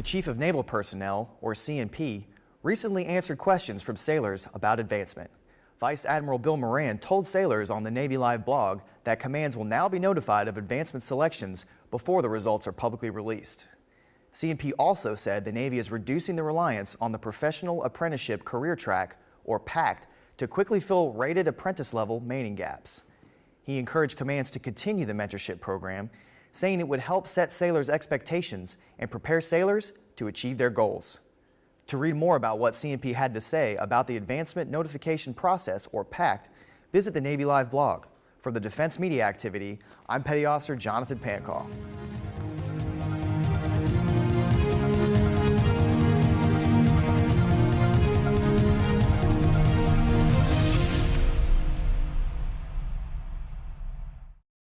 The Chief of Naval Personnel, or CNP, recently answered questions from sailors about advancement. Vice Admiral Bill Moran told sailors on the Navy Live blog that commands will now be notified of advancement selections before the results are publicly released. CNP also said the Navy is reducing the reliance on the Professional Apprenticeship Career Track, or PACT, to quickly fill rated apprentice level manning gaps. He encouraged commands to continue the mentorship program, saying it would help set sailors' expectations and prepare sailors to achieve their goals. To read more about what CNP had to say about the Advancement Notification Process, or PACT, visit the Navy Live blog. For the Defense Media Activity, I'm Petty Officer Jonathan Pancall.